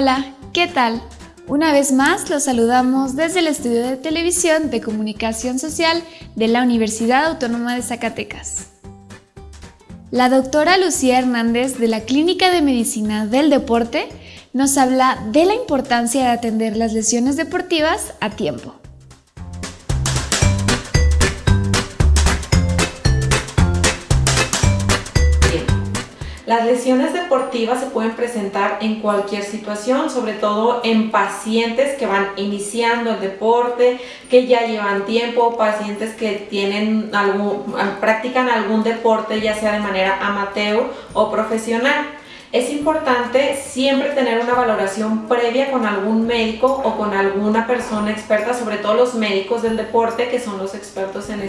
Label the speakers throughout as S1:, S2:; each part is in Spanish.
S1: Hola, ¿qué tal? Una vez más los saludamos desde el estudio de televisión de comunicación social de la Universidad Autónoma de Zacatecas. La doctora Lucía Hernández de la Clínica de Medicina del Deporte nos habla de la importancia de atender las lesiones deportivas a tiempo.
S2: Las lesiones deportivas se pueden presentar en cualquier situación, sobre todo en pacientes que van iniciando el deporte, que ya llevan tiempo, pacientes que tienen algún, practican algún deporte ya sea de manera amateur o profesional. Es importante siempre tener una valoración previa con algún médico o con alguna persona experta, sobre todo los médicos del deporte que son los expertos en,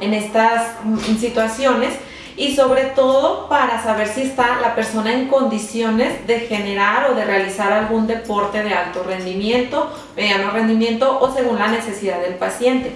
S2: en estas situaciones y sobre todo para saber si está la persona en condiciones de generar o de realizar algún deporte de alto rendimiento, mediano rendimiento o según la necesidad del paciente.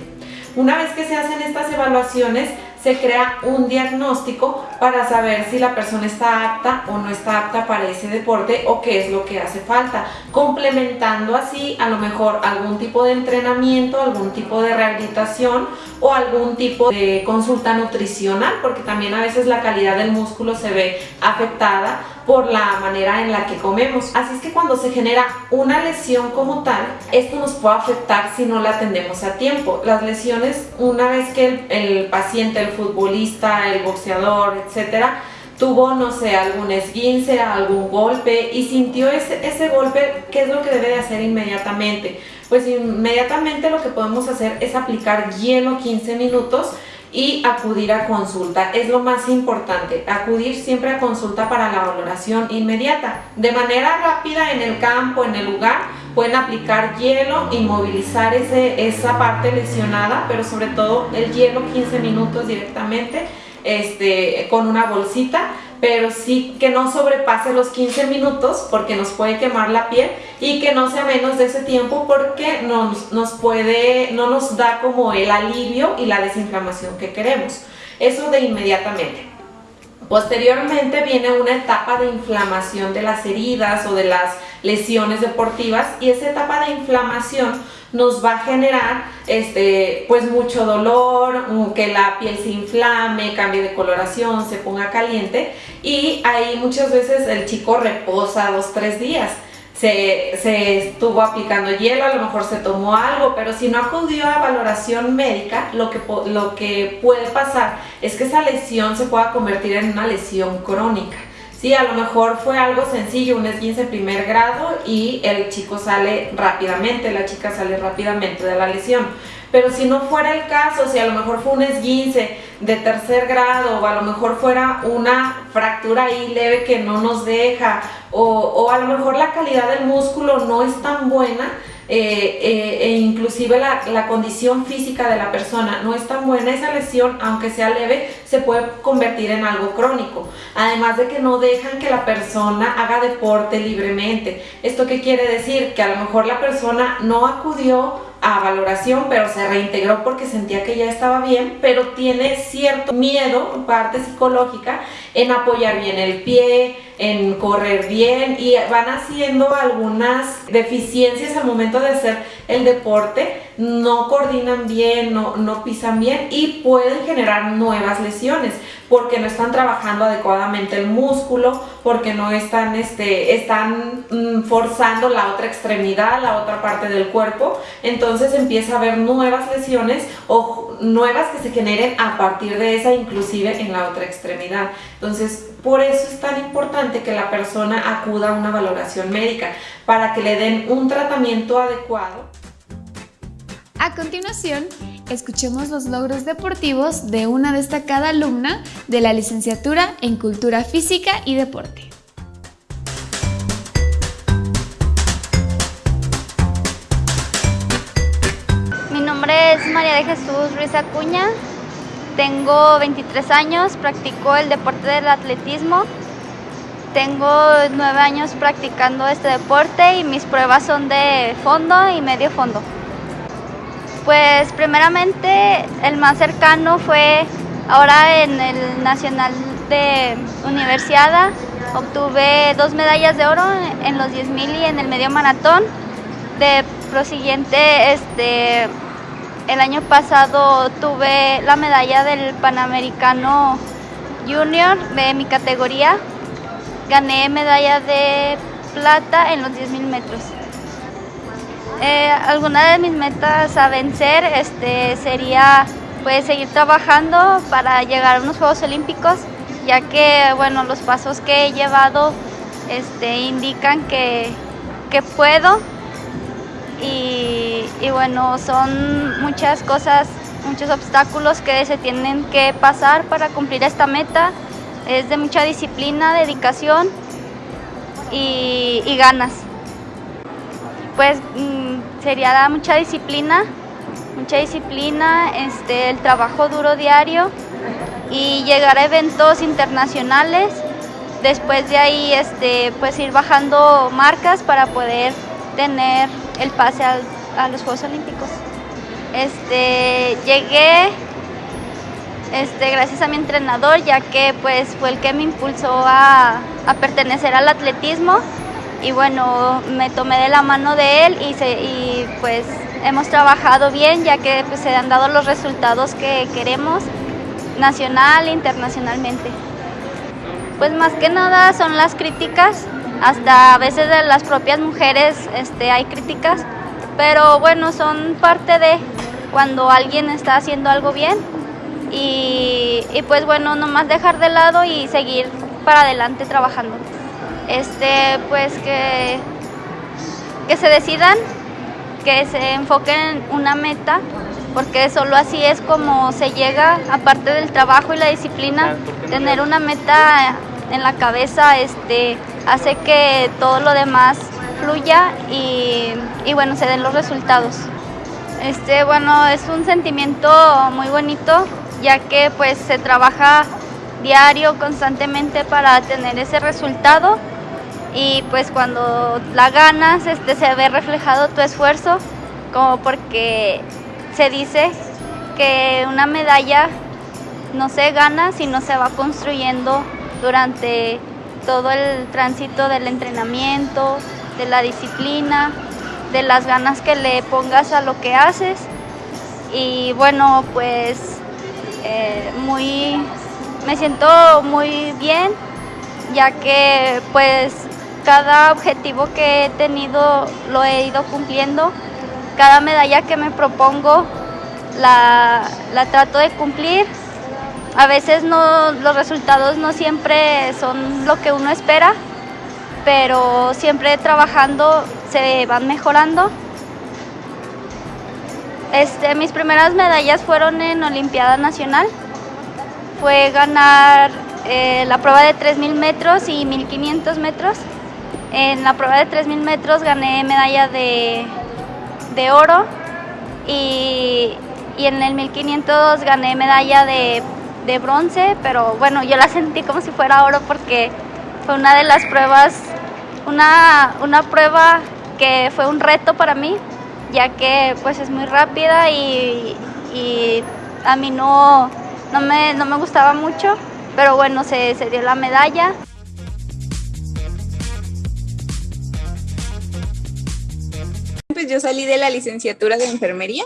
S2: Una vez que se hacen estas evaluaciones, se crea un diagnóstico para saber si la persona está apta o no está apta para ese deporte o qué es lo que hace falta, complementando así a lo mejor algún tipo de entrenamiento, algún tipo de rehabilitación o algún tipo de consulta nutricional, porque también a veces la calidad del músculo se ve afectada por la manera en la que comemos. Así es que cuando se genera una lesión como tal, esto nos puede afectar si no la atendemos a tiempo. Las lesiones, una vez que el, paciente, el futbolista, el boxeador, etcétera, tuvo, no sé, algún esguince, algún golpe y sintió ese, ese golpe, ¿qué es lo que debe de hacer inmediatamente? Pues inmediatamente lo que podemos hacer es aplicar hielo 15 minutos y acudir a consulta. Es lo más importante, acudir siempre a consulta para la valoración inmediata. De manera rápida en el campo, en el lugar, pueden aplicar hielo, inmovilizar ese, esa parte lesionada, pero sobre todo el hielo 15 minutos directamente este, con una bolsita pero sí que no sobrepase los 15 minutos porque nos puede quemar la piel y que no sea menos de ese tiempo porque nos, nos puede, no nos da como el alivio y la desinflamación que queremos. Eso de inmediatamente. Posteriormente viene una etapa de inflamación de las heridas o de las lesiones deportivas y esa etapa de inflamación nos va a generar este, pues mucho dolor, que la piel se inflame, cambie de coloración, se ponga caliente y ahí muchas veces el chico reposa dos, tres días. Se, se, estuvo aplicando hielo, a lo mejor se tomó algo, pero si no acudió a valoración médica, lo que, lo que puede pasar es que esa lesión se pueda convertir en una lesión crónica. Sí, a lo mejor fue algo sencillo, un esguince primer grado y el chico sale rápidamente, la chica sale rápidamente de la lesión. Pero si no fuera el caso, si a lo mejor fue un esguince de tercer grado o a lo mejor fuera una fractura ahí leve que no nos deja o, o a lo mejor la calidad del músculo no es tan buena, eh, eh, e inclusive la, la, condición física de la persona no es tan buena, esa lesión, aunque sea leve, se puede convertir en algo crónico. Además de que no dejan que la persona haga deporte libremente. ¿Esto qué quiere decir? Que a lo mejor la persona no acudió a valoración, pero se reintegró porque sentía que ya estaba bien, pero tiene cierto miedo, parte psicológica, en apoyar bien el pie, en correr bien y van haciendo algunas deficiencias al momento de hacer el deporte, no coordinan bien, no, no pisan bien y pueden generar nuevas lesiones porque no están trabajando adecuadamente el músculo, porque no están, este, están mm, forzando la otra extremidad, la otra parte del cuerpo, entonces empieza a haber nuevas lesiones o nuevas que se generen a partir de esa, inclusive en la otra extremidad. Entonces, por eso es tan importante que la persona acuda a una valoración médica, para que le den un tratamiento adecuado.
S1: A continuación, escuchemos los logros deportivos de una destacada alumna de la licenciatura en Cultura Física y Deporte.
S3: Mi nombre es María de Jesús Ruiz Acuña, tengo 23 años, practico el deporte del atletismo, tengo 9 años practicando este deporte y mis pruebas son de fondo y medio fondo. Pues primeramente el más cercano fue ahora en el Nacional de Universidad Obtuve dos medallas de oro en los 10.000 y en el medio maratón. De prosiguiente, este, el año pasado tuve la medalla del Panamericano Junior de mi categoría. Gané medalla de plata en los 10.000 metros. Eh, alguna de mis metas a vencer este, sería pues, seguir trabajando para llegar a unos Juegos Olímpicos, ya que bueno, los pasos que he llevado este, indican que, que puedo y, bueno, son muchas cosas, muchos obstáculos que se tienen que pasar para cumplir esta meta. Es de mucha disciplina, dedicación y, ganas pues mm, sería mucha disciplina, mucha disciplina, este, el trabajo duro diario y llegar a eventos internacionales. Después de ahí, este, pues ir bajando marcas para poder tener el pase a los Juegos Olímpicos. Este, llegué este, gracias a mi entrenador, ya que pues, fue el que me impulsó a, a pertenecer al atletismo y bueno, me tomé de la mano de él y, y pues hemos trabajado bien ya que pues, se han dado los resultados que queremos nacional e internacionalmente. Pues más que nada son las críticas, hasta a veces de las propias mujeres este, hay críticas, pero bueno, son parte de cuando alguien está haciendo algo bien y, y pues bueno, nomás dejar de lado y seguir para adelante trabajando. Este, pues que, que se decidan, que se enfoquen en una meta, porque solo así es como se llega, aparte del trabajo y la disciplina, tener una meta en la cabeza este, hace que todo lo demás fluya y, y bueno, se den los resultados. Este, bueno, es un sentimiento muy bonito, ya que pues se trabaja diario, constantemente para tener ese resultado y pues cuando la ganas este, se ve reflejado tu esfuerzo, como porque se dice que una medalla no se gana, sino se va construyendo durante todo el tránsito del entrenamiento, de la disciplina, de las ganas que le pongas a lo que haces. Y bueno, pues eh, muy, me siento muy bien, ya que pues cada objetivo que he tenido lo he ido cumpliendo. Cada medalla que me propongo la, trato de cumplir. A veces no, los resultados no siempre son lo que uno espera, pero siempre trabajando se van mejorando. Este, mis primeras medallas fueron en Olimpiada Nacional. Fue ganar eh, la prueba de 3.000 metros y 1.500 metros. En la prueba de 3.000 metros gané medalla de, oro y, en el 1500 gané medalla de, bronce, pero bueno, yo la sentí como si fuera oro porque fue una de las pruebas, una, prueba que fue un reto para mí, ya que pues es muy rápida y, a mí no, no, me, no me gustaba mucho, pero bueno, se, se dio la medalla.
S4: pues yo salí de la licenciatura de enfermería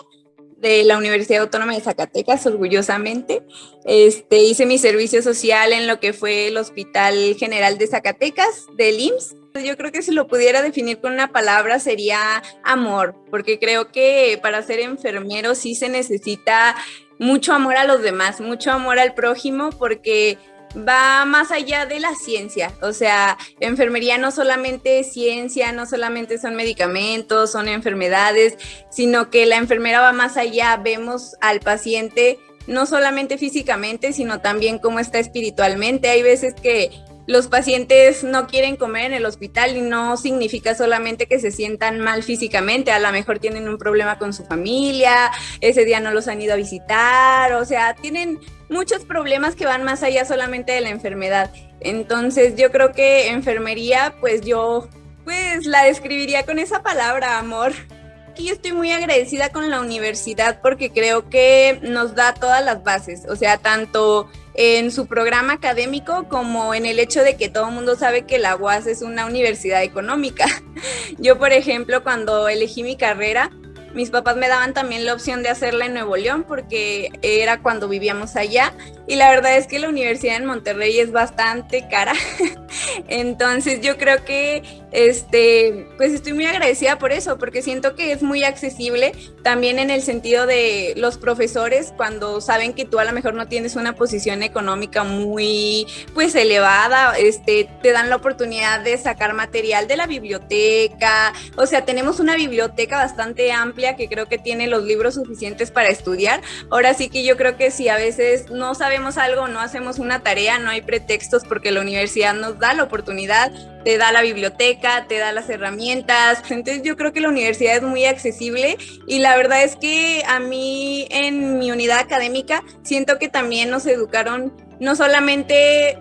S4: de la Universidad Autónoma de Zacatecas, orgullosamente. Este, hice mi servicio social en lo que fue el Hospital General de Zacatecas, del IMSS. Yo creo que si lo pudiera definir con una palabra sería amor, porque creo que para ser enfermero sí se necesita mucho amor a los demás, mucho amor al prójimo, porque va más allá de la ciencia. O sea, enfermería no solamente es ciencia, no solamente son medicamentos, son enfermedades, sino que la enfermera va más allá. Vemos al paciente no solamente físicamente, sino también cómo está espiritualmente. Hay veces que los pacientes no quieren comer en el hospital y no significa solamente que se sientan mal físicamente, a lo mejor tienen un problema con su familia, ese día no los han ido a visitar, o sea, tienen muchos problemas que van más allá solamente de la enfermedad. Entonces yo creo que enfermería, pues yo pues la describiría con esa palabra, amor. yo estoy muy agradecida con la universidad porque creo que nos da todas las bases, o sea, tanto en su programa académico como en el hecho de que todo el mundo sabe que la UAS es una universidad económica. Yo, por ejemplo, cuando elegí mi carrera, mis papás me daban también la opción de hacerla en Nuevo León porque era cuando vivíamos allá y la verdad es que la universidad en Monterrey es bastante cara. Entonces yo creo que este pues estoy muy agradecida por eso porque siento que es muy accesible también en el sentido de los profesores cuando saben que tú a lo mejor no tienes una posición económica muy pues elevada, este te dan la oportunidad de sacar material de la biblioteca, o sea, tenemos una biblioteca bastante amplia que creo que tiene los libros suficientes para estudiar. Ahora sí que yo creo que si a veces no sabemos algo, no hacemos una tarea, no hay pretextos porque la universidad nos da la oportunidad, te da la biblioteca, te da las herramientas. Entonces yo creo que la universidad es muy accesible y la verdad es que a mí en mi unidad académica siento que también nos educaron no solamente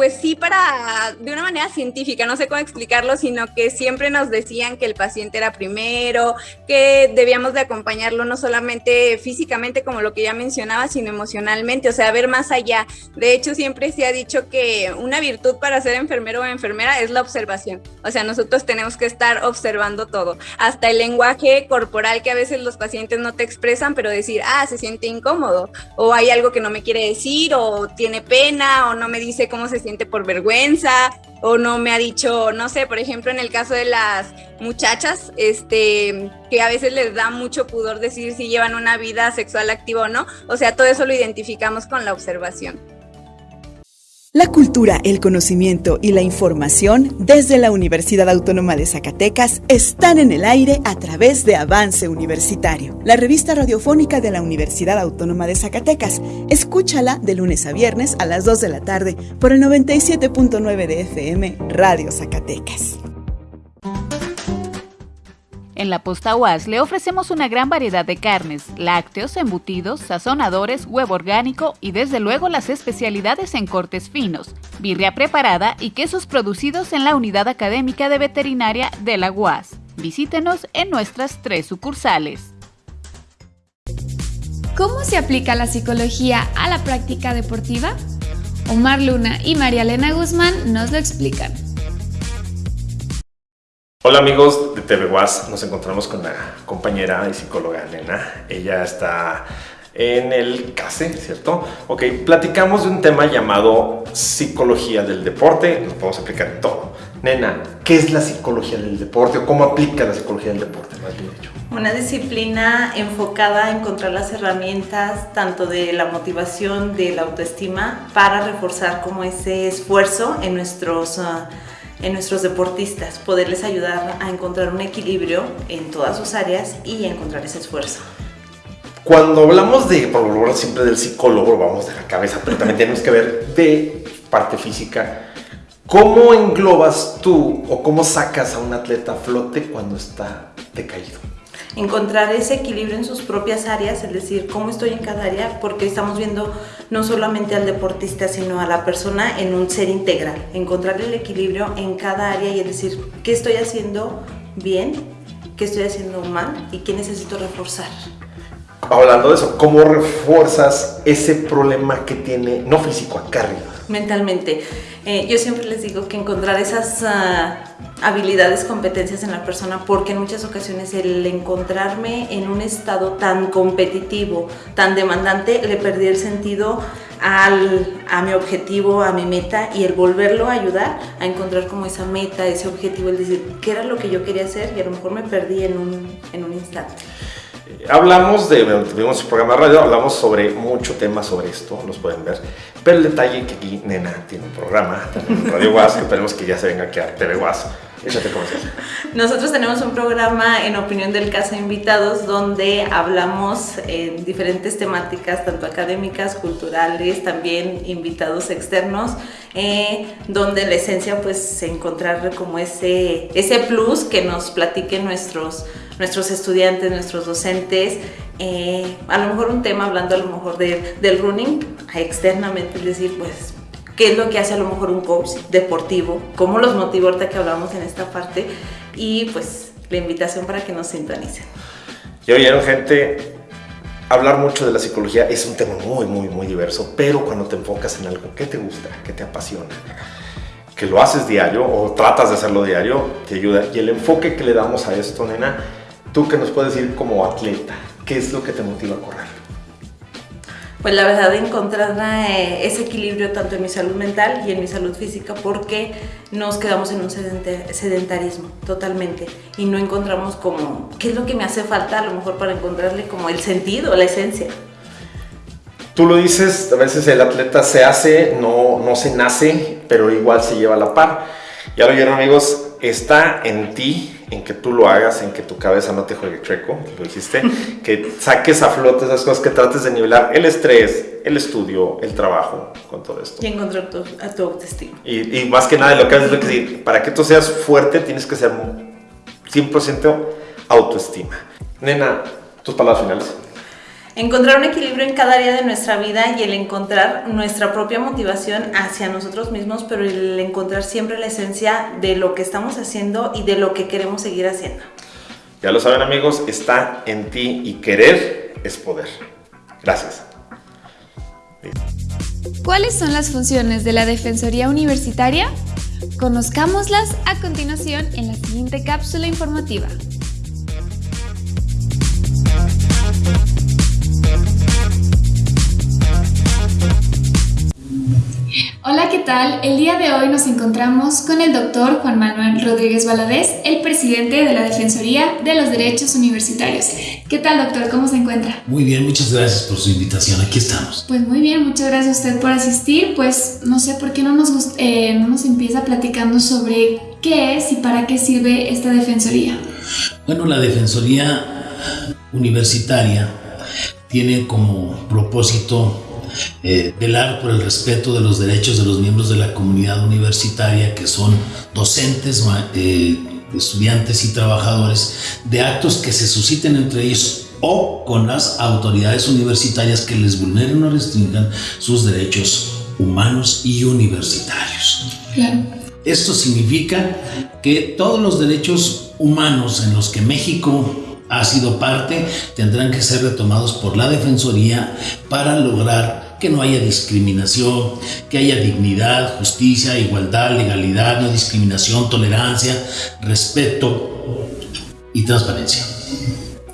S4: pues sí para, de una manera científica, no sé cómo explicarlo, sino que siempre nos decían que el paciente era primero, que debíamos de acompañarlo no solamente físicamente como lo que ya mencionaba, sino emocionalmente, o sea, ver más allá. De hecho, siempre se ha dicho que una virtud para ser enfermero o enfermera es la observación. O sea, nosotros tenemos que estar observando todo, hasta el lenguaje corporal que a veces los pacientes no te expresan, pero decir, ah, se siente incómodo, o hay algo que no me quiere decir, o tiene pena, o no me dice cómo se siente por vergüenza o no me ha dicho, no sé, por ejemplo, en el caso de las muchachas, este, que a veces les da mucho pudor decir si llevan una vida sexual activa o no, o sea, todo eso lo identificamos con la observación.
S5: La cultura, el conocimiento y la información desde la Universidad Autónoma de Zacatecas están en el aire a través de Avance Universitario, la revista radiofónica de la Universidad Autónoma de Zacatecas. Escúchala de lunes a viernes a las 2 de la tarde por el 97.9 de FM Radio Zacatecas.
S6: En la Posta UAS le ofrecemos una gran variedad de carnes, lácteos, embutidos, sazonadores, huevo orgánico y desde luego las especialidades en cortes finos, birria preparada y quesos producidos en la unidad académica de veterinaria de la UAS. Visítenos en nuestras tres sucursales.
S1: ¿Cómo se aplica la psicología a la práctica deportiva? Omar Luna y María Elena Guzmán nos lo explican.
S7: Hola amigos de TV nos encontramos con la compañera y psicóloga Nena. Ella está en el CASE, ¿cierto? Ok, platicamos de un tema llamado psicología del deporte, nos podemos aplicar en todo. Nena, ¿qué es la psicología del deporte o cómo aplica la psicología del deporte?
S8: Una disciplina enfocada a encontrar las herramientas tanto de la motivación, de la autoestima, para reforzar como ese esfuerzo en nuestros... Uh, en nuestros deportistas, poderles ayudar a encontrar un equilibrio en todas sus áreas y encontrar ese esfuerzo.
S7: Cuando hablamos de, por lo siempre del psicólogo, vamos de la cabeza, pero también tenemos que ver de parte física. ¿Cómo englobas tú o cómo sacas a un atleta a flote cuando está decaído?
S8: Encontrar ese equilibrio en sus propias áreas, es decir, cómo estoy en cada área, porque estamos viendo no solamente al deportista, sino a la persona en un ser integral, encontrar el equilibrio en cada área y es decir, qué estoy haciendo bien, qué estoy haciendo mal y qué necesito reforzar.
S7: Hablando de eso, ¿cómo refuerzas ese problema que tiene, no físico, acá arriba?
S8: Mentalmente. Eh, yo siempre les digo que encontrar esas ah, habilidades, competencias en la persona, porque en muchas ocasiones el encontrarme en un estado tan competitivo, tan demandante, le perdí el sentido al, a mi objetivo, a mi meta y el volverlo a ayudar a encontrar como esa meta, ese objetivo, el decir qué era lo que yo quería hacer y a lo mejor me perdí en un, en un instante.
S7: Hablamos de, tuvimos un programa de radio, hablamos sobre mucho tema sobre esto, nos pueden ver. Pero el detalle que aquí Nena tiene un programa, Radio Guas, esperemos que ya se venga a TV Guas.
S8: Nosotros tenemos un programa en Opinión del Caso Invitados donde hablamos en diferentes temáticas, tanto académicas, culturales, también invitados externos, eh, donde la esencia pues encontrar como ese, ese plus que nos platiquen nuestros nuestros estudiantes, nuestros docentes, eh, a lo mejor un tema hablando a lo mejor del running externamente, es decir, pues qué es lo que hace a lo mejor un coach deportivo, cómo los motiva ahorita que hablamos en esta parte y pues la invitación para que nos sintonicen.
S7: Ya oyeron gente, hablar mucho de la psicología es un tema muy, muy, muy diverso, pero cuando te enfocas en algo que te gusta, que te apasiona, que lo haces diario o tratas de hacerlo diario, te ayuda. Y el enfoque que le damos a esto, nena, tú que nos puedes decir como atleta, ¿qué es lo que te motiva a correr?
S8: Pues la verdad encontrar eh, ese equilibrio tanto en mi salud mental y en mi salud física porque nos quedamos en un sedentarismo totalmente y no encontramos como qué es lo que me hace falta a lo mejor para encontrarle como el sentido, la esencia.
S7: Tú lo dices, a veces el atleta se hace, no, no se nace, pero igual se lleva a la par. Ya lo vieron amigos, está en ti en que tú lo hagas, en que tu cabeza no te juegue chueco, lo dijiste, que saques a flote esas cosas, que trates de nivelar el estrés, el estudio, el trabajo, con todo esto.
S8: Y encontrar tu, a tu autoestima.
S7: Y, más que nada, lo que haces es lo que para que tú seas fuerte tienes que ser 100% autoestima. Nena, tus palabras finales.
S8: Encontrar un equilibrio en cada área de nuestra vida y el encontrar nuestra propia motivación hacia nosotros mismos, pero el encontrar siempre la esencia de lo que estamos haciendo y de lo que queremos seguir haciendo.
S7: Ya lo saben amigos, está en ti y querer es poder. Gracias.
S9: ¿Cuáles son las funciones de la Defensoría Universitaria? Conozcámoslas a continuación en la siguiente cápsula informativa. Hola, ¿qué tal? El día de hoy nos encontramos con el doctor Juan Manuel Rodríguez Valadez, el presidente de la Defensoría de los Derechos Universitarios. ¿Qué tal, doctor? ¿Cómo se encuentra?
S10: Muy bien, muchas gracias por su invitación. Aquí estamos.
S9: Pues muy bien, muchas gracias a usted por asistir. Pues no sé por qué no nos, eh, no nos empieza platicando sobre qué es y para qué sirve esta Defensoría.
S10: Bueno, la Defensoría Universitaria tiene como propósito eh, velar por el respeto de los derechos de los miembros de la comunidad universitaria, que son docentes, eh, estudiantes y trabajadores, de actos que se susciten entre ellos o con las autoridades universitarias que les vulneren o restringan sus derechos humanos y universitarios. Esto significa que todos los derechos humanos en los que México ha sido parte, tendrán que ser retomados por la Defensoría para lograr que no haya discriminación, que haya dignidad, justicia, igualdad, legalidad, no discriminación, tolerancia, respeto y transparencia.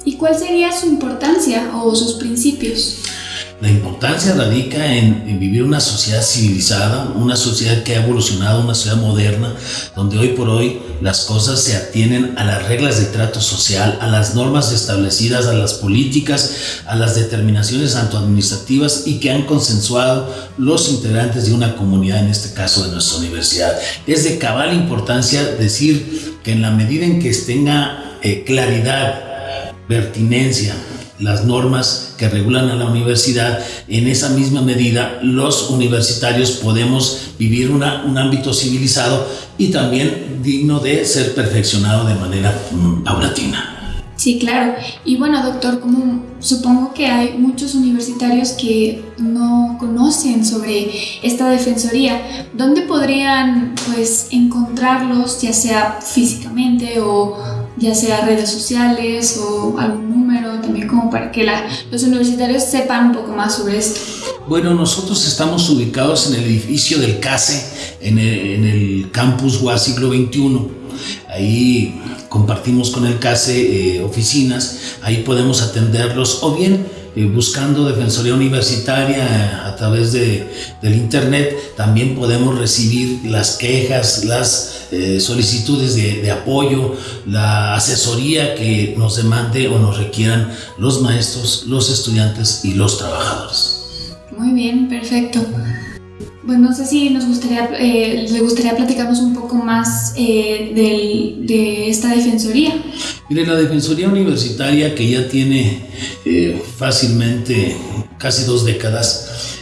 S9: ¿Y cuál sería su importancia o sus principios?
S10: La importancia radica en, vivir una sociedad civilizada, una sociedad que ha evolucionado, una sociedad moderna, donde hoy por hoy las cosas se atienen a las reglas de trato social, a las normas establecidas, a las políticas, a las determinaciones tanto administrativas y que han consensuado los integrantes de una comunidad, en este caso de nuestra universidad. Es de cabal importancia decir que en la medida en que tenga eh, claridad, pertinencia, las normas que regulan a la universidad, en esa misma medida los universitarios podemos vivir una, un ámbito civilizado y también digno de ser perfeccionado de manera mm, paulatina.
S9: Sí, claro. Y bueno, doctor, como supongo que hay muchos universitarios que no conocen sobre esta defensoría, ¿dónde podrían pues encontrarlos, ya sea físicamente o ya sea redes sociales o algún número también como para que los universitarios sepan un poco más sobre esto?
S10: Bueno, nosotros estamos ubicados en el edificio del CASE, en el, campus UA siglo XXI. Ahí compartimos con el CASE eh, oficinas, ahí podemos atenderlos o bien eh, buscando Defensoría Universitaria a través de, del Internet, también podemos recibir las quejas, las eh, solicitudes de, de, apoyo, la asesoría que nos demande o nos requieran los maestros, los estudiantes y los trabajadores.
S9: Muy bien, perfecto. Pues no sé si nos gustaría, eh, le gustaría platicarnos un poco más eh, de esta defensoría.
S10: Mire, la defensoría universitaria que ya tiene eh, fácilmente casi dos décadas,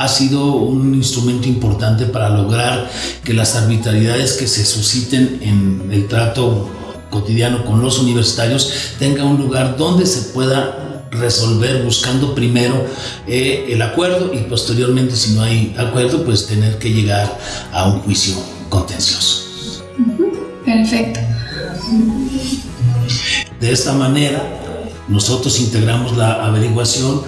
S10: ha sido un instrumento importante para lograr que las arbitrariedades que se susciten en el trato cotidiano con los universitarios tengan un lugar donde se pueda resolver buscando primero eh, el acuerdo y posteriormente si no hay acuerdo pues tener que llegar a un juicio contencioso.
S9: Perfecto.
S10: De esta manera, nosotros integramos la averiguación.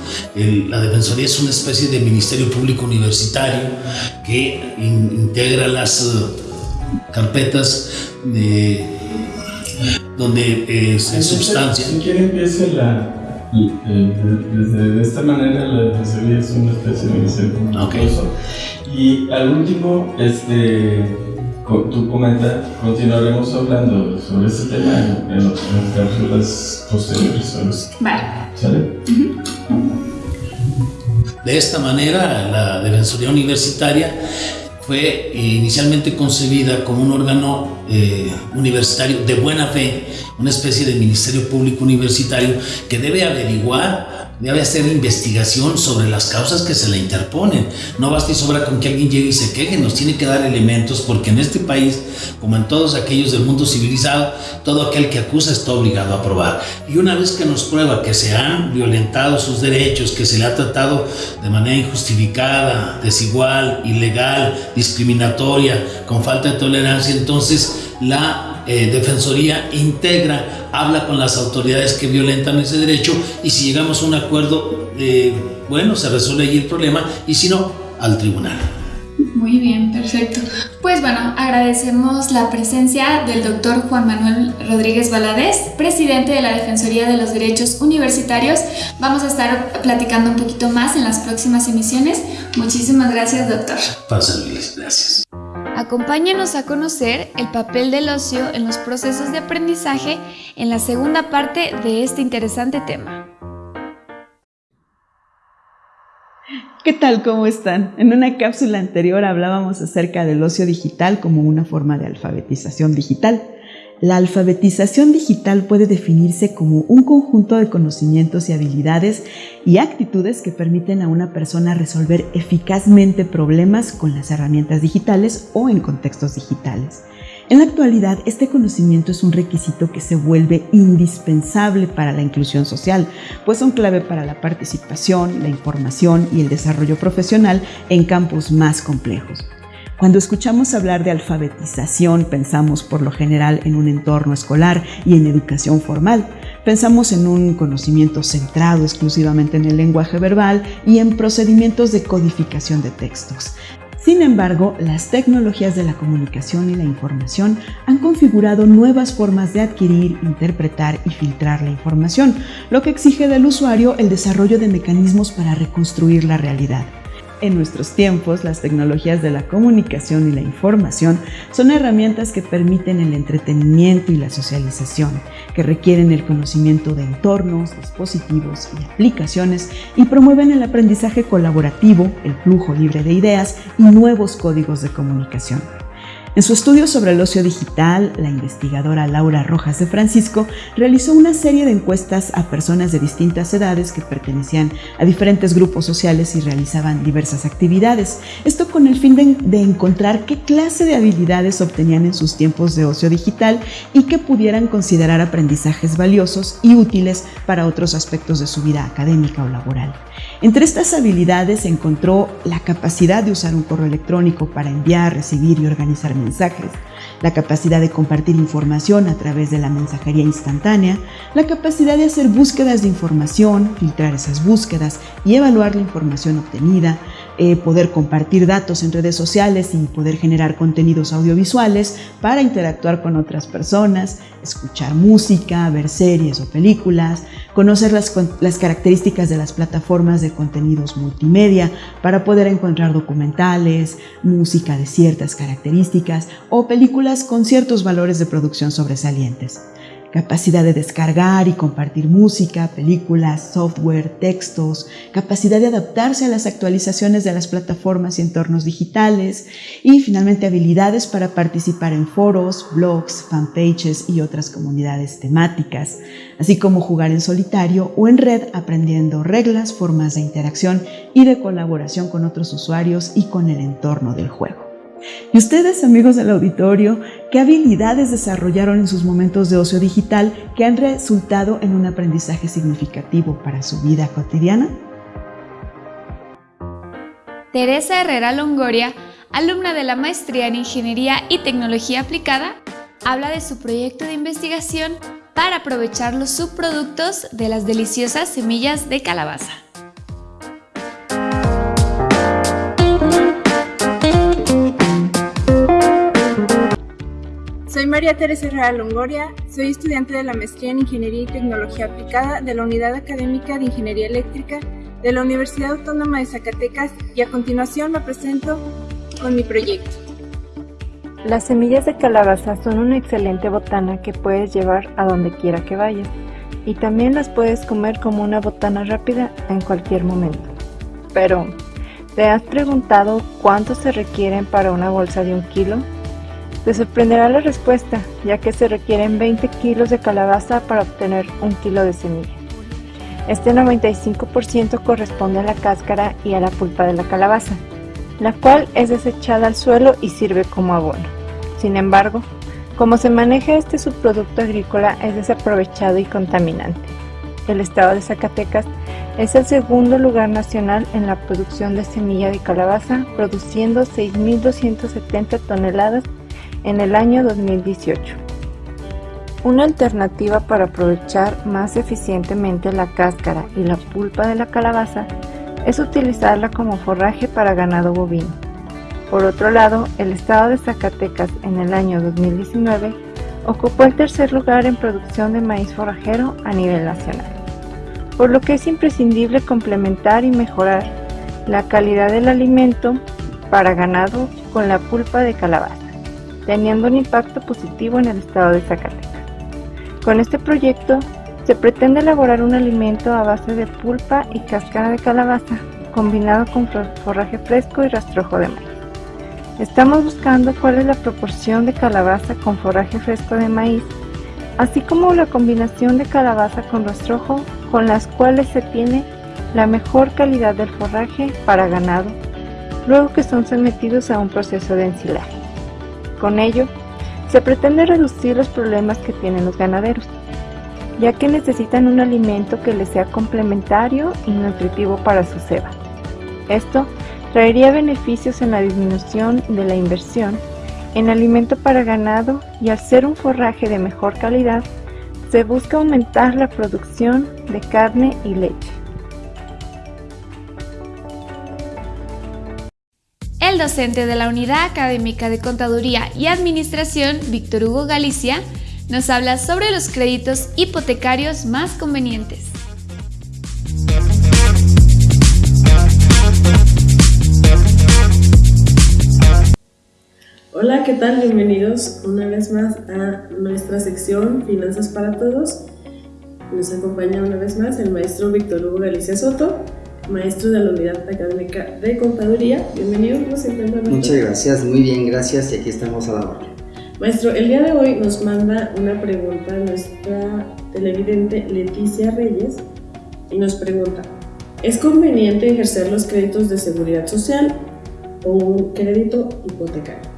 S10: la Defensoría es una especie de Ministerio Público Universitario que integra las uh, carpetas de, donde eh, se sustancia.
S11: Si quiere, empiece la. Eh, de, esta manera, la Defensoría es una especie de Ministerio Público. Okay. Y al último, este tú comentas, continuaremos hablando sobre este tema en, las cápsulas posteriores.
S1: Vale.
S11: ¿Sale?
S10: De esta manera, la Defensoría Universitaria fue inicialmente concebida como un órgano eh, universitario de buena fe, una especie de ministerio público universitario que debe averiguar debe hacer investigación sobre las causas que se le interponen. No basta y sobra con que alguien llegue y se queje, nos tiene que dar elementos porque en este país, como en todos aquellos del mundo civilizado, todo aquel que acusa está obligado a probar. Y una vez que nos prueba que se han violentado sus derechos, que se le ha tratado de manera injustificada, desigual, ilegal, discriminatoria, con falta de tolerancia, entonces la eh, Defensoría integra, habla con las autoridades que violentan ese derecho y si llegamos a un acuerdo, eh, bueno, se resuelve allí el problema y si no, al tribunal.
S1: Muy bien, perfecto. Pues bueno, agradecemos la presencia del doctor Juan Manuel Rodríguez Valadez, presidente de la Defensoría de los Derechos Universitarios. Vamos a estar platicando un poquito más en las próximas emisiones. Muchísimas gracias, doctor.
S10: Pasa, gracias.
S1: Acompáñenos a conocer el papel del ocio en los procesos de aprendizaje en la segunda parte de este interesante tema.
S5: ¿Qué tal? ¿Cómo están? En una cápsula anterior hablábamos acerca del ocio digital como una forma de alfabetización digital. La alfabetización digital puede definirse como un conjunto de conocimientos y habilidades y actitudes que permiten a una persona resolver eficazmente problemas con las herramientas digitales o en contextos digitales. En la actualidad, este conocimiento es un requisito que se vuelve indispensable para la inclusión social, pues son clave para la participación, la información y el desarrollo profesional en campos más complejos. Cuando escuchamos hablar de alfabetización, pensamos por lo general en un entorno escolar y en educación formal. Pensamos en un conocimiento centrado exclusivamente en el lenguaje verbal y en procedimientos de codificación de textos. Sin embargo, las tecnologías de la comunicación y la información han configurado nuevas formas de adquirir, interpretar y filtrar la información, lo que exige del usuario el desarrollo de mecanismos para reconstruir la realidad. En nuestros tiempos, las tecnologías de la comunicación y la información son herramientas que permiten el entretenimiento y la socialización, que requieren el conocimiento de entornos, dispositivos y aplicaciones y promueven el aprendizaje colaborativo, el flujo libre de ideas y nuevos códigos de comunicación. En su estudio sobre el ocio digital, la investigadora Laura Rojas de Francisco realizó una serie de encuestas a personas de distintas edades que pertenecían a diferentes grupos sociales y realizaban diversas actividades. Esto con el fin de, encontrar qué clase de habilidades obtenían en sus tiempos de ocio digital y que pudieran considerar aprendizajes valiosos y útiles para otros aspectos de su vida académica o laboral. Entre estas habilidades encontró la capacidad de usar un correo electrónico para enviar, recibir y organizar mensajes, la capacidad de compartir información a través de la mensajería instantánea, la capacidad de hacer búsquedas de información, filtrar esas búsquedas y evaluar la información obtenida, eh, poder compartir datos en redes sociales y poder generar contenidos audiovisuales para interactuar con otras personas, escuchar música, ver series o películas, conocer las, las características de las plataformas de contenidos multimedia para poder encontrar documentales, música de ciertas características o películas con ciertos valores de producción sobresalientes capacidad de descargar y compartir música, películas, software, textos, capacidad de adaptarse a las actualizaciones de las plataformas y entornos digitales y finalmente habilidades para participar en foros, blogs, fanpages y otras comunidades temáticas, así como jugar en solitario o en red aprendiendo reglas, formas de interacción y de colaboración con otros usuarios y con el entorno del juego. ¿Y ustedes, amigos del auditorio, qué habilidades desarrollaron en sus momentos de ocio digital que han resultado en un aprendizaje significativo para su vida cotidiana?
S1: Teresa Herrera Longoria, alumna de la Maestría en Ingeniería y Tecnología Aplicada, habla de su proyecto de investigación para aprovechar los subproductos de las deliciosas semillas de calabaza.
S12: Soy María Teresa Herrera Longoria, soy estudiante de la maestría en Ingeniería y Tecnología Aplicada de la Unidad Académica de Ingeniería Eléctrica de la Universidad Autónoma de Zacatecas y a continuación me presento con mi proyecto.
S13: Las semillas de calabaza son una excelente botana que puedes llevar a donde quiera que vayas y también las puedes comer como una botana rápida en cualquier momento. Pero, ¿te has preguntado cuánto se requieren para una bolsa de un kilo? Te sorprenderá la respuesta, ya que se requieren 20 kilos de calabaza para obtener un kilo de semilla. Este 95% corresponde a la cáscara y a la pulpa de la calabaza, la cual es desechada al suelo y sirve como abono. Sin embargo, como se maneja este subproducto agrícola es desaprovechado y contaminante. El estado de Zacatecas es el segundo lugar nacional en la producción de semilla de calabaza, produciendo 6.270 toneladas en el año 2018. Una alternativa para aprovechar más eficientemente la cáscara y la pulpa de la calabaza es utilizarla como forraje para ganado bovino. Por otro lado, el estado de Zacatecas en el año 2019 ocupó el tercer lugar en producción de maíz forrajero a nivel nacional, por lo que es imprescindible complementar y mejorar la calidad del alimento para ganado con la pulpa de calabaza, teniendo un impacto positivo en el estado de Zacatecas. Con este proyecto se pretende elaborar un alimento a base de pulpa y cáscara de calabaza, combinado con forraje fresco y rastrojo de maíz. Estamos buscando cuál es la proporción de calabaza con forraje fresco de maíz, así como la combinación de calabaza con rastrojo con las cuales se tiene la mejor calidad del forraje para ganado, luego que son sometidos a un proceso de ensilaje. Con ello, se pretende reducir los problemas que tienen los ganaderos, ya que necesitan un alimento que les sea complementario y nutritivo para su ceba. Esto traería beneficios en la disminución de la inversión en alimento para ganado y al ser un forraje de mejor calidad, se busca aumentar la producción de carne y leche.
S1: El docente de la Unidad Académica de Contaduría y Administración, Víctor Hugo Galicia, nos habla sobre los créditos hipotecarios más convenientes.
S14: Hola, ¿qué tal? Bienvenidos una vez más a nuestra sección Finanzas para Todos. Nos acompaña una vez más el maestro Víctor Hugo Galicia Soto, maestro de la Unidad Académica de Contaduría. Bienvenido, ¿cómo se encuentra?
S15: Muchas gracias, muy bien, gracias y aquí estamos a la hora.
S14: Maestro, el día de hoy nos manda una pregunta nuestra televidente Leticia Reyes y nos pregunta, ¿es conveniente ejercer los créditos de seguridad social o un crédito hipotecario?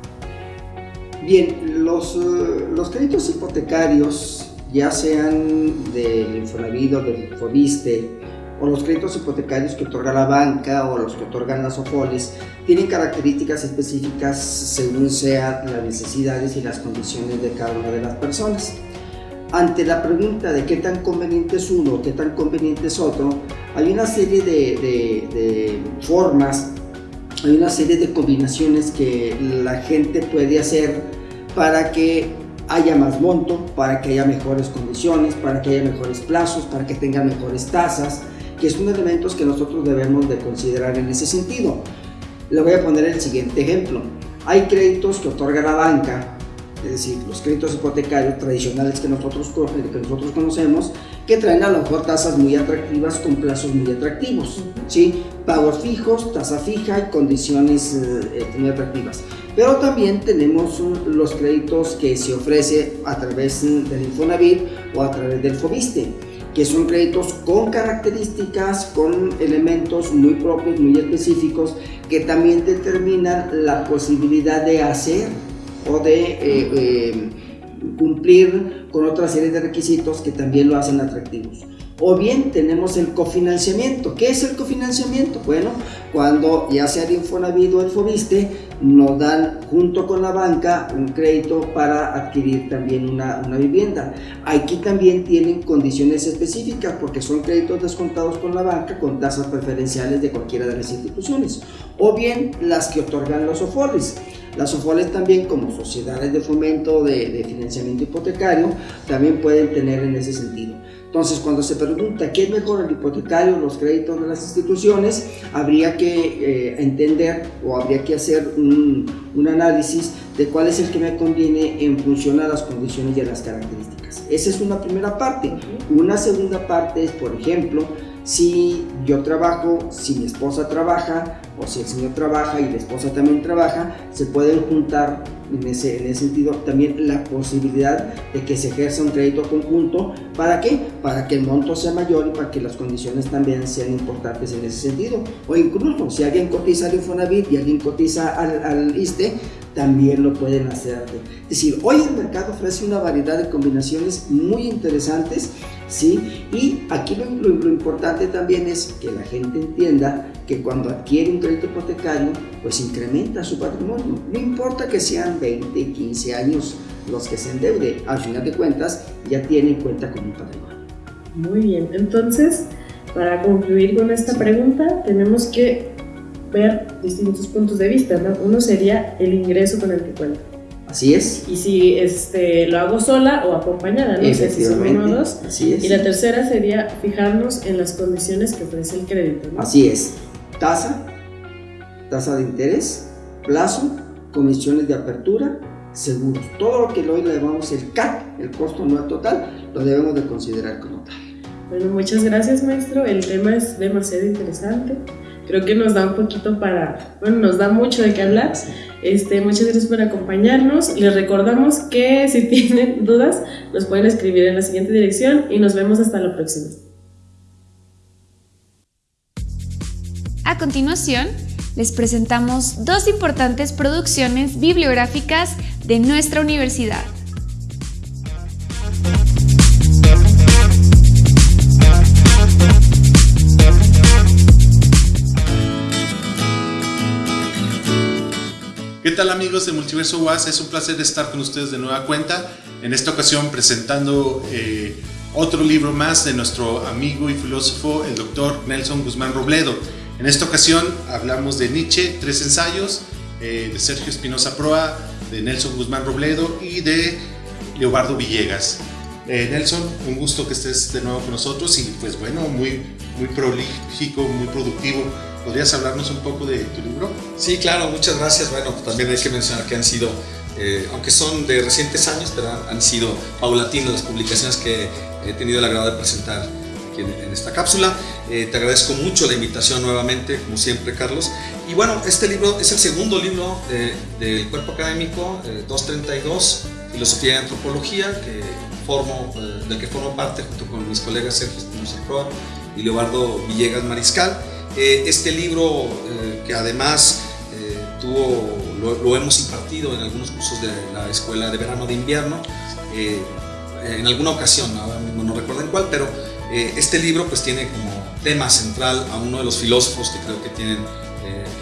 S15: Bien, los, eh, los créditos hipotecarios, ya sean del Infonavit o del Infoviste, o los créditos hipotecarios que otorga la banca o los que otorgan las OFOLES tienen características específicas según sean las necesidades y las condiciones de cada una de las personas. Ante la pregunta de qué tan conveniente es uno, qué tan conveniente es otro, hay una serie de, de formas, hay una serie de combinaciones que la gente puede hacer para que haya más monto, para que haya mejores condiciones, para que haya mejores plazos, para que tenga mejores tasas, que son elementos que nosotros debemos de considerar en ese sentido. Le voy a poner el siguiente ejemplo. Hay créditos que otorga la banca, es decir, los créditos hipotecarios tradicionales que nosotros, que nosotros conocemos, que traen a lo mejor tasas muy atractivas con plazos muy atractivos, ¿sí? pagos fijos, tasa fija y condiciones eh, muy atractivas. Pero también tenemos los créditos que se ofrece a través del Infonavit o a través del Fobiste que son créditos con características, con elementos muy propios, muy específicos, que también determinan la posibilidad de hacer o de eh, eh, cumplir con otra serie de requisitos que también lo hacen atractivos. O bien tenemos el cofinanciamiento. ¿Qué es el cofinanciamiento? Bueno, cuando ya sea el Infonavit o el Fobiste, nos dan junto con la banca un crédito para adquirir también una, una vivienda. Aquí también tienen condiciones específicas porque son créditos descontados con la banca con tasas preferenciales de cualquiera de las instituciones. O bien las que otorgan los OFOLES. Las OFOLES también como sociedades de fomento de, de financiamiento hipotecario también pueden tener en ese sentido. Entonces, cuando se pregunta qué es mejor el hipotecario o los créditos de las instituciones, habría que eh, entender o habría que hacer un, un, análisis de cuál es el que me conviene en función a las condiciones y a las características. Esa es una primera parte. Una segunda parte es, por ejemplo, si yo trabajo, si mi esposa trabaja, o si el señor trabaja y la esposa también trabaja, se pueden juntar en ese, en ese sentido también la posibilidad de que se ejerza un crédito conjunto. ¿Para qué? Para que el monto sea mayor y para que las condiciones también sean importantes en ese sentido. O incluso si alguien cotiza al Infonavit y alguien cotiza al, al ISTE, también lo pueden hacer. Es decir, hoy el mercado ofrece una variedad de combinaciones muy interesantes, ¿sí? Y aquí lo, lo, lo importante también es que la gente entienda que cuando adquiere un crédito hipotecario, pues incrementa su patrimonio. No importa que sean 20, 15 años los que se endeude, al final de cuentas ya tiene en cuenta como un patrimonio.
S14: Muy bien, entonces, para concluir con esta pregunta, tenemos que ver distintos puntos de vista, ¿no? Uno sería el ingreso con el que cuenta.
S15: Así es.
S14: Y si este, lo hago sola o acompañada, no sé si son uno o dos.
S15: Así es.
S14: Y la tercera sería fijarnos en las condiciones que ofrece el crédito. ¿no?
S15: Así es. Tasa, tasa de interés, plazo, comisiones de apertura, seguros. Todo lo que hoy le llamamos el CAT, el costo anual total, lo debemos de considerar como tal.
S14: Bueno, muchas gracias maestro. El tema es demasiado interesante creo que nos da un poquito para, bueno, nos da mucho de qué hablar. Este, muchas gracias por acompañarnos. Les recordamos que si tienen dudas, nos pueden escribir en la siguiente dirección y nos vemos hasta la próxima.
S1: A continuación, les presentamos dos importantes producciones bibliográficas de nuestra universidad.
S16: Tal amigos de Multiverso UAS? Es un placer estar con ustedes de nueva cuenta, en esta ocasión presentando eh, otro libro más de nuestro amigo y filósofo, el doctor Nelson Guzmán Robledo. En esta ocasión hablamos de Nietzsche, tres ensayos, eh, de Sergio Espinosa Proa, de Nelson Guzmán Robledo y de Leobardo Villegas. Eh, Nelson, un gusto que estés de nuevo con nosotros y pues bueno, muy, muy prolífico, muy productivo. ¿Podrías hablarnos un poco de tu libro?
S17: Sí, claro, muchas gracias. Bueno, también hay que mencionar que han sido, eh, aunque son de recientes años, pero han sido paulatinas las publicaciones que he tenido el agrado de presentar aquí en, en esta cápsula. Eh, te agradezco mucho la invitación nuevamente, como siempre, Carlos. Y bueno, este libro es el segundo libro del cuerpo académico, eh, 232, Filosofía y Antropología, que formo, eh, del que formo parte junto con mis colegas Sergio Proa y Leobardo Villegas Mariscal. Eh, este libro, eh, que además eh, tuvo, lo, lo, hemos impartido en algunos cursos de la Escuela de Verano de Invierno, en alguna ocasión, ahora mismo no recuerdo en cuál, pero este libro pues tiene como tema central a uno de los filósofos que creo que tienen,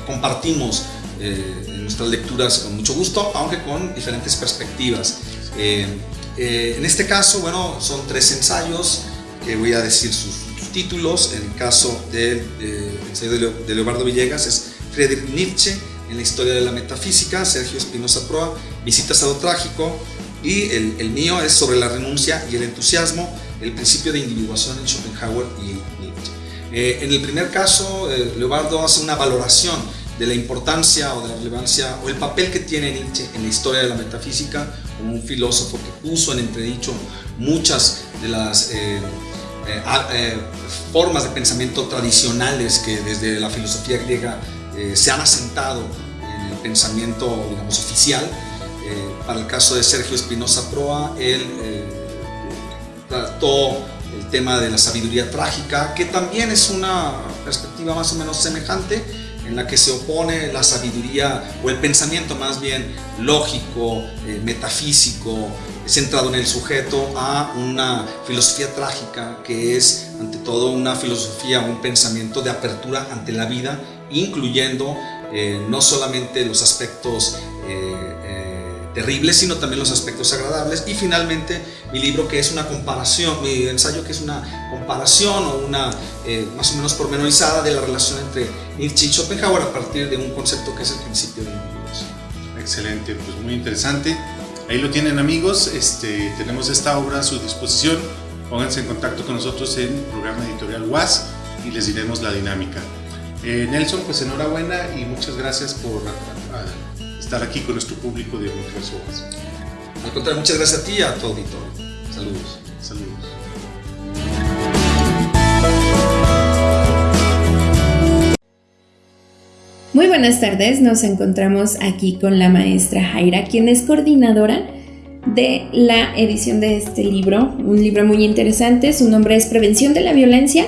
S17: compartimos en nuestras lecturas con mucho gusto, aunque con diferentes perspectivas. en este caso, bueno, son tres ensayos que voy a decir sus títulos, en el caso del de, ensayo de Leobardo Villegas es Friedrich Nietzsche en la historia de la metafísica, Sergio Espinosa Proa, Visitas a lo trágico, y el, el, mío es sobre la renuncia y el entusiasmo, el principio de individuación en Schopenhauer y Nietzsche. Eh, en el primer caso, eh, Leobardo hace una valoración de la importancia o de la relevancia o el papel que tiene Nietzsche en la historia de la metafísica como un filósofo que puso en entredicho muchas de las eh, eh, eh, formas de pensamiento tradicionales que desde la filosofía griega eh, se han asentado en el pensamiento, digamos, oficial. para el caso de Sergio Espinosa Proa, él trató el tema de la sabiduría trágica, que también es una perspectiva más o menos semejante, en la que se opone la sabiduría o el pensamiento más bien lógico, eh, metafísico, centrado en el sujeto, a una filosofía trágica que es ante todo una filosofía, un pensamiento de apertura ante la vida, incluyendo eh, no solamente los aspectos eh, eh, terribles, sino también los aspectos agradables. Y finalmente mi libro que es una comparación, mi ensayo que es una comparación o una más o menos pormenorizada de la relación entre Nietzsche y Schopenhauer a partir de un concepto que es el principio del universo.
S16: Excelente, pues muy interesante. Ahí lo tienen amigos, este, tenemos esta obra a su disposición. Pónganse en contacto con nosotros en el programa editorial UAS y les diremos la dinámica. Eh, Nelson, pues enhorabuena y muchas gracias por estar aquí con nuestro público de Universo UAS.
S17: Al contrario, muchas gracias a ti y a tu auditorio. Saludos.
S16: Saludos.
S1: Muy buenas tardes, nos encontramos aquí con la maestra Jaira, quien es coordinadora de la edición de este libro, un libro muy interesante, su nombre es Prevención de la Violencia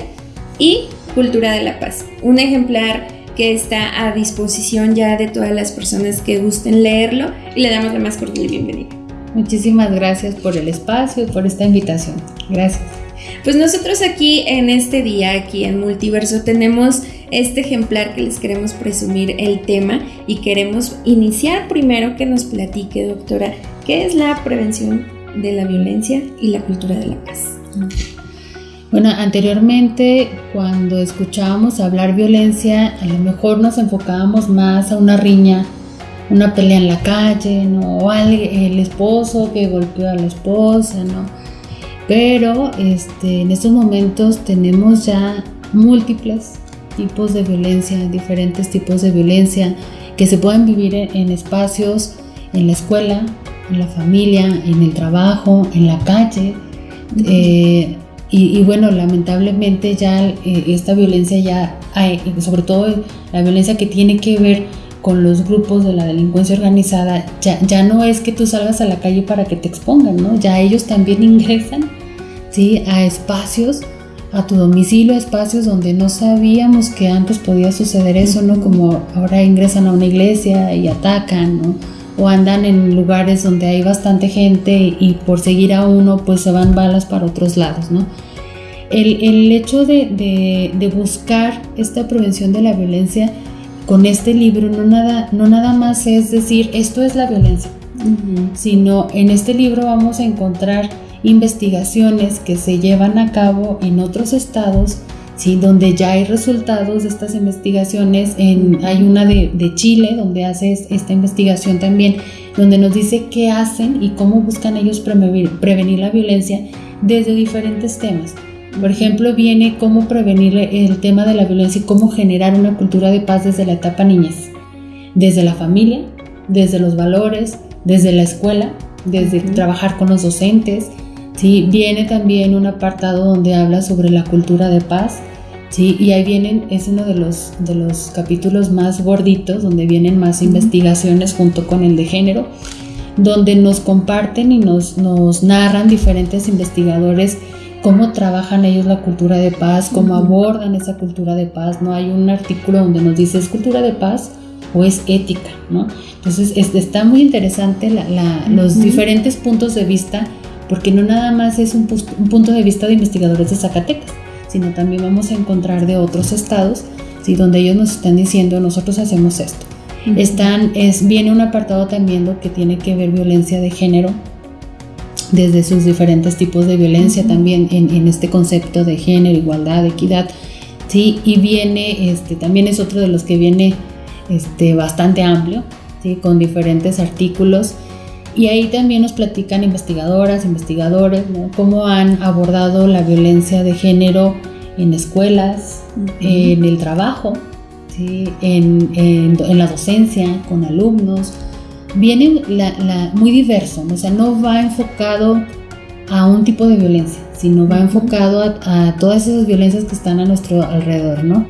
S1: y Cultura de la Paz, un ejemplar que está a disposición ya de todas las personas que gusten leerlo y le damos la más cordial bienvenida.
S18: Muchísimas gracias por el espacio y por esta invitación. Gracias.
S1: Pues nosotros aquí en este día, aquí en Multiverso, tenemos este ejemplar que les queremos presumir el tema y queremos iniciar primero que nos platique, doctora, qué es la prevención de la violencia y la cultura de la paz.
S18: Bueno, anteriormente cuando escuchábamos hablar violencia, a lo mejor nos enfocábamos más a una riña, una pelea en la calle, ¿no? O el esposo que golpeó a la esposa, ¿no? Pero este, en estos momentos tenemos ya múltiples tipos de violencia, diferentes tipos de violencia que se pueden vivir en, espacios, en la escuela, en la familia, en el trabajo, en la calle. Eh, y, bueno, lamentablemente ya eh, esta violencia ya, hay, sobre todo la violencia que tiene que ver con los grupos de la delincuencia organizada, ya, ya no es que tú salgas a la calle para que te expongan, ¿no? Ya ellos también ingresan, ¿sí? A espacios a tu domicilio, espacios donde no sabíamos que antes podía suceder eso, ¿no? Como ahora ingresan a una iglesia y atacan, ¿no? O andan en lugares donde hay bastante gente y por seguir a uno pues se van balas para otros lados, ¿no? El, el hecho de, de, buscar esta prevención de la violencia con este libro no nada, no nada más es decir esto es la violencia, sino en este libro vamos a encontrar investigaciones que se llevan a cabo en otros estados, ¿sí? donde ya hay resultados de estas investigaciones. En, hay una de, Chile donde hace esta investigación también, donde nos dice qué hacen y cómo buscan ellos prevenir, prevenir la violencia desde diferentes temas. Por ejemplo, viene cómo prevenir el tema de la violencia y cómo generar una cultura de paz desde la etapa niñez, desde la familia, desde los valores, desde la escuela, desde trabajar con los docentes, ¿sí? Viene también un apartado donde habla sobre la cultura de paz, ¿sí? Y ahí vienen, es uno de los, de los capítulos más gorditos, donde vienen más investigaciones junto con el de género, donde nos comparten y nos, nos narran diferentes investigadores cómo trabajan ellos la cultura de paz, cómo abordan esa cultura de paz, ¿no? Hay un artículo donde nos dice, ¿es cultura de paz o es ética, ¿no? Entonces, está muy interesante los diferentes puntos de vista porque no nada más es un, punto de vista de investigadores de Zacatecas, sino también vamos a encontrar de otros estados, ¿sí? donde ellos nos están diciendo, nosotros hacemos esto. Están, es, viene un apartado también que tiene que ver violencia de género, desde sus diferentes tipos de violencia también en, este concepto de género, igualdad, equidad, ¿sí? y viene, este, también es otro de los que viene este, bastante amplio, ¿sí? con diferentes artículos y ahí también nos platican investigadoras, investigadores, cómo han abordado la violencia de género en escuelas, en el trabajo, en, la docencia, con alumnos. Viene muy diverso, o sea, no va enfocado a un tipo de violencia, sino va enfocado a, todas esas violencias que están a nuestro alrededor, ¿no?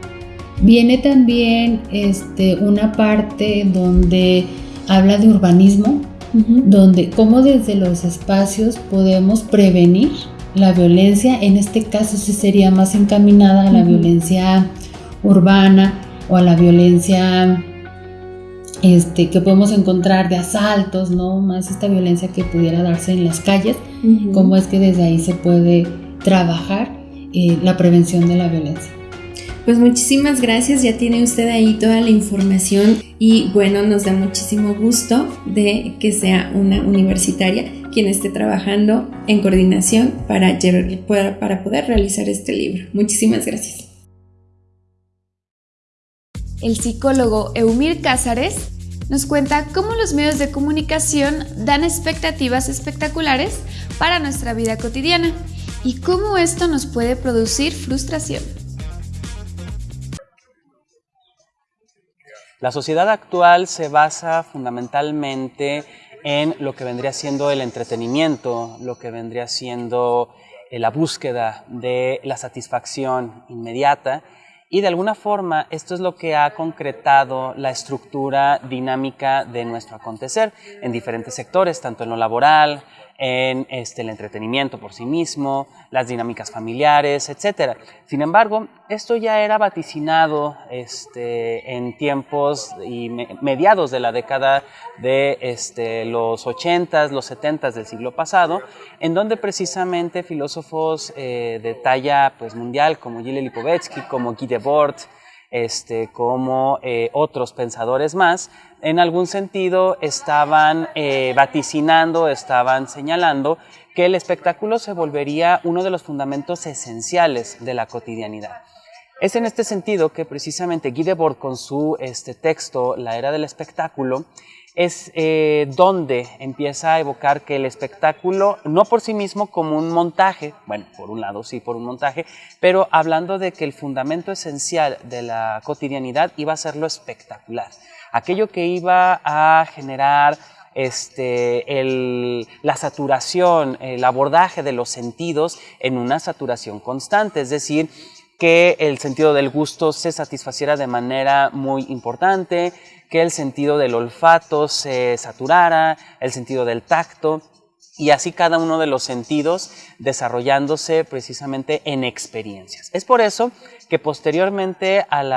S18: Viene también este, una parte donde habla de urbanismo, donde cómo desde los espacios podemos prevenir la violencia, en este caso sí sería más encaminada a la violencia urbana o a la violencia este, que podemos encontrar de asaltos, ¿no? Más esta violencia que pudiera darse en las calles, cómo es que desde ahí se puede trabajar eh, la prevención de la violencia.
S1: Pues muchísimas gracias, ya tiene usted ahí toda la información y bueno, nos da muchísimo gusto de que sea una universitaria quien esté trabajando en coordinación para, para poder realizar este libro. Muchísimas gracias. El psicólogo Eumir Cázares nos cuenta cómo los medios de comunicación dan expectativas espectaculares para nuestra vida cotidiana y cómo esto nos puede producir frustración.
S19: La sociedad actual se basa fundamentalmente en lo que vendría siendo el entretenimiento, lo que vendría siendo eh, la búsqueda de la satisfacción inmediata y de alguna forma esto es lo que ha concretado la estructura dinámica de nuestro acontecer en diferentes sectores, tanto en lo laboral, en este, el entretenimiento por sí mismo, las dinámicas familiares, etc. Sin embargo, esto ya era vaticinado este, en tiempos y mediados de la década de este, los 80s, los 70s del siglo pasado, en donde precisamente filósofos eh, de talla pues, mundial como Gilles Lipovetsky, como Guy Debord, este, como eh, otros pensadores más, en algún sentido estaban eh, vaticinando, estaban señalando que el espectáculo se volvería uno de los fundamentos esenciales de la cotidianidad. Es en este sentido que precisamente Guy con su este, texto La era del espectáculo es eh, donde empieza a evocar que el espectáculo, no por sí mismo como un montaje, bueno, por un lado sí, por un montaje, pero hablando de que el fundamento esencial de la cotidianidad iba a ser lo espectacular. Aquello que iba a generar este, la saturación, el abordaje de los sentidos en una saturación constante, es decir, que el sentido del gusto se satisfaciera de manera muy importante, que el sentido del olfato se saturara, el sentido del tacto, y así cada uno de los sentidos desarrollándose precisamente en experiencias. Es por eso que posteriormente al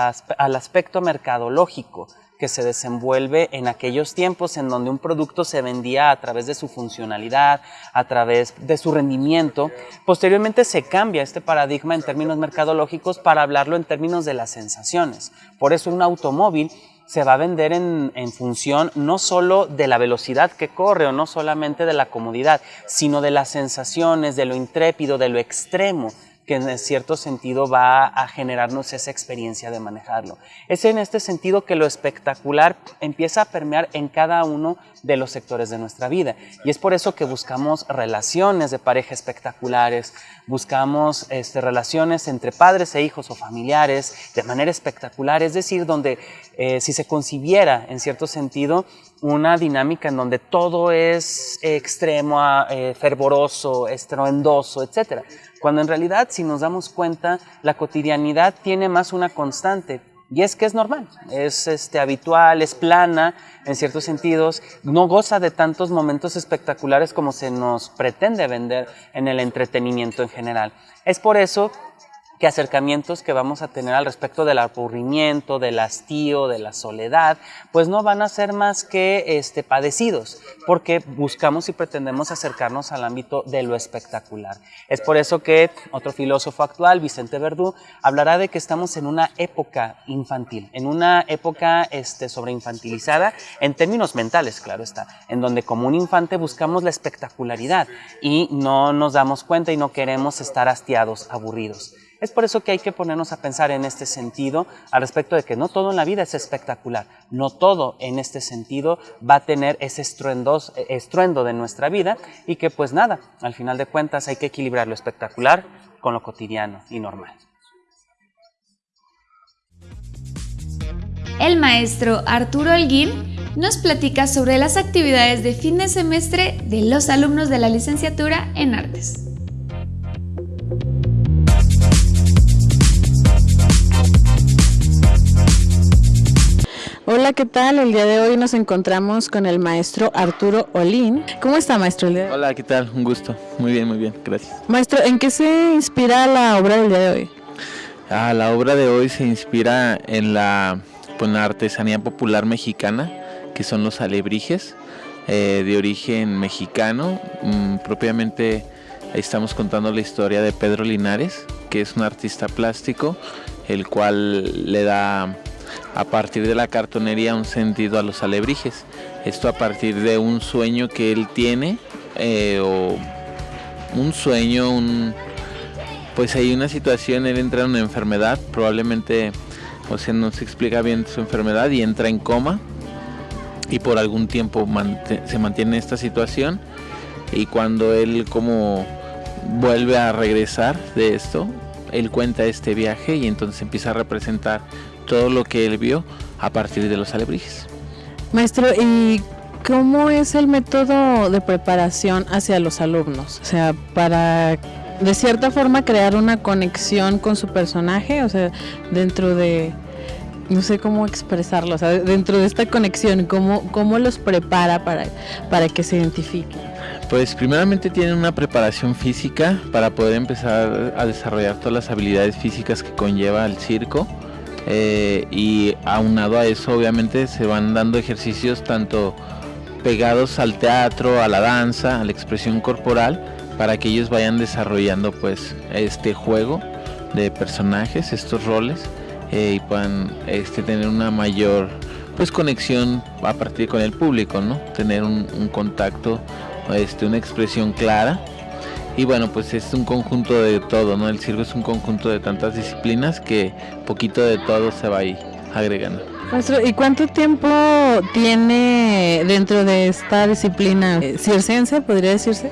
S19: aspecto mercadológico que se desenvuelve en aquellos tiempos en donde un producto se vendía a través de su funcionalidad, a través de su rendimiento. Posteriormente se cambia este paradigma en términos mercadológicos para hablarlo en términos de las sensaciones. Por eso un automóvil se va a vender en, función no solo de la velocidad que corre o no solamente de la comodidad, sino de las sensaciones, de lo intrépido, de lo extremo que en cierto sentido va a generarnos esa experiencia de manejarlo. Es en este sentido que lo espectacular empieza a permear en cada uno de los sectores de nuestra vida. Y es por eso que buscamos relaciones de pareja espectaculares, buscamos este, relaciones entre padres e hijos o familiares de manera espectacular, es decir, donde eh, si se concibiera en cierto sentido una dinámica en donde todo es extremo, eh, fervoroso, estruendoso, etc. Cuando en realidad, si nos damos cuenta, la cotidianidad tiene más una constante. Y es que es normal, es este, habitual, es plana en ciertos sentidos, no goza de tantos momentos espectaculares como se nos pretende vender en el entretenimiento en general. Es por eso que acercamientos que vamos a tener al respecto del aburrimiento, del hastío, de la soledad, pues no van a ser más que este, padecidos, porque buscamos y pretendemos acercarnos al ámbito de lo espectacular. Es por eso que otro filósofo actual, Vicente Verdú, hablará de que estamos en una época infantil, en una época este, sobreinfantilizada, en términos mentales, claro está, en donde como un infante buscamos la espectacularidad y no nos damos cuenta y no queremos estar hastiados, aburridos. Es por eso que hay que ponernos a pensar en este sentido al respecto de que no todo en la vida es espectacular, no todo en este sentido va a tener ese estruendo de nuestra vida y que pues nada, al final de cuentas hay que equilibrar lo espectacular con lo cotidiano y normal.
S1: El maestro Arturo Holguín nos platica sobre las actividades de fin de semestre de los alumnos de la licenciatura en artes.
S20: Hola, ¿qué tal? El día de hoy nos encontramos con el maestro Arturo Olín. ¿Cómo está, maestro?
S21: Hola, ¿qué tal? Un gusto. Muy bien, muy bien, gracias.
S20: Maestro, ¿en qué se inspira la obra del día de hoy?
S21: Ah, la obra de hoy se inspira en la, pues, artesanía popular mexicana que son los alebrijes, eh, de origen mexicano. Mm, propiamente estamos contando la historia de Pedro Linares, que es un artista plástico, el cual le da a partir de la cartonería un sentido a los alebrijes. Esto a partir de un sueño que él tiene, eh, o un sueño, un, pues hay una situación, él entra en una enfermedad, probablemente, o sea, no se explica bien su enfermedad y entra en coma y por algún tiempo se mantiene esta situación y cuando él como vuelve a regresar de esto, él cuenta este viaje y entonces empieza a representar todo lo que él vio a partir de los alebrijes.
S20: Maestro, ¿y cómo es el método de preparación hacia los alumnos? O sea, para de cierta forma crear una conexión con su personaje, o sea, dentro de, no sé cómo expresarlo, o sea, dentro de esta conexión, ¿cómo, cómo los prepara para, para que se identifiquen?
S21: Pues primeramente tienen una preparación física para poder empezar a desarrollar todas las habilidades físicas que conlleva el circo. Eh, y aunado a eso obviamente se van dando ejercicios tanto pegados al teatro, a la danza, a la expresión corporal, para que ellos vayan desarrollando pues este juego de personajes, estos roles, eh, y puedan este, tener una mayor pues conexión a partir con el público, ¿no? Tener un, un contacto, este, una expresión clara. Y bueno, pues es un conjunto de todo, ¿no? El circo es un conjunto de tantas disciplinas que poquito de todo se va ahí agregando.
S20: ¿y cuánto tiempo tiene dentro de esta disciplina eh, circense, podría decirse?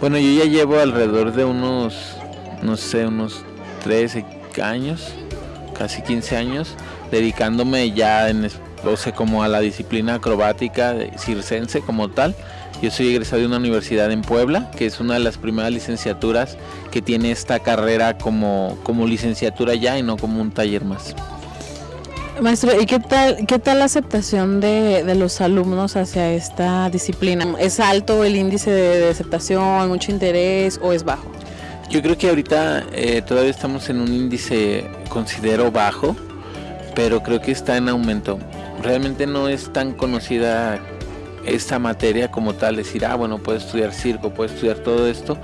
S21: Bueno, yo ya llevo alrededor de unos, no sé, unos 13 años, casi 15 años, dedicándome ya en, o sea, como a la disciplina acrobática de circense como tal. Yo soy egresado de una universidad en Puebla, que es una de las primeras licenciaturas que tiene esta carrera como, como licenciatura ya y no como un taller más.
S20: Maestro, ¿y qué tal, qué tal la aceptación de, de, los alumnos hacia esta disciplina? ¿Es alto el índice de, aceptación, mucho interés o es bajo?
S21: Yo creo que ahorita eh, todavía estamos en un índice, considero bajo, pero creo que está en aumento. Realmente no es tan conocida esta materia como tal, decir, ah, bueno, puedo estudiar circo, puedo estudiar todo esto.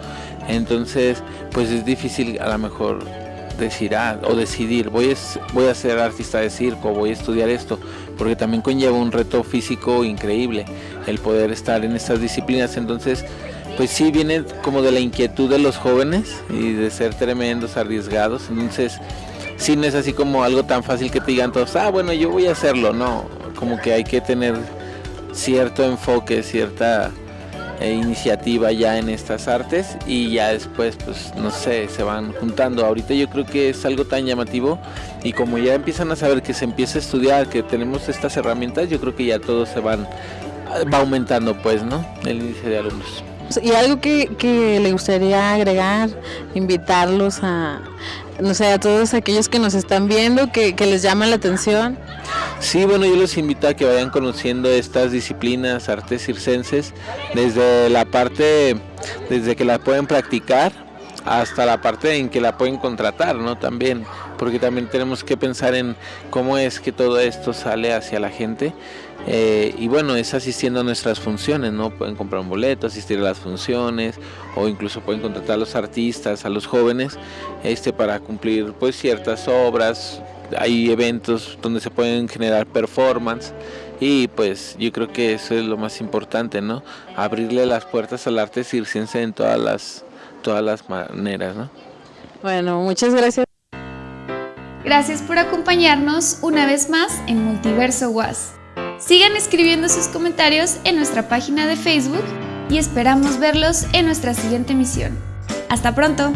S21: Entonces, pues es difícil a lo mejor decir ah, o decidir voy a, voy a ser artista de circo, voy a estudiar esto, porque también conlleva un reto físico increíble el poder estar en estas disciplinas. Entonces, pues sí viene como de la inquietud de los jóvenes y de ser tremendos, arriesgados. Entonces, sí no es así como algo tan fácil que te digan todos, ah, bueno, yo voy a hacerlo. No, como que hay que tener cierto enfoque, cierta e iniciativa ya en estas artes y ya después pues no sé se van juntando ahorita yo creo que es algo tan llamativo y como ya empiezan a saber que se empieza a estudiar que tenemos estas herramientas yo creo que ya todos se van va aumentando pues no el índice de alumnos
S20: y algo que, que le gustaría agregar invitarlos a no sé a todos aquellos que nos están viendo que, que les llama la atención
S21: Sí, bueno, yo los invito a que vayan conociendo estas disciplinas, artes circenses, desde la parte, desde que la pueden practicar hasta la parte en que la pueden contratar, ¿no? También, porque también tenemos que pensar en cómo es que todo esto sale hacia la gente. Eh, y bueno, es asistiendo a nuestras funciones, ¿no? Pueden comprar un boleto, asistir a las funciones, o incluso pueden contratar a los artistas, a los jóvenes, este, para cumplir pues ciertas obras, hay eventos donde se pueden generar performance y pues yo creo que eso es lo más importante, ¿no? Abrirle las puertas al arte circense en todas las, todas las maneras, ¿no?
S20: Bueno, muchas gracias.
S1: Gracias por acompañarnos una vez más en Multiverso Was. Sigan escribiendo sus comentarios en nuestra página de Facebook y esperamos verlos en nuestra siguiente emisión. Hasta pronto.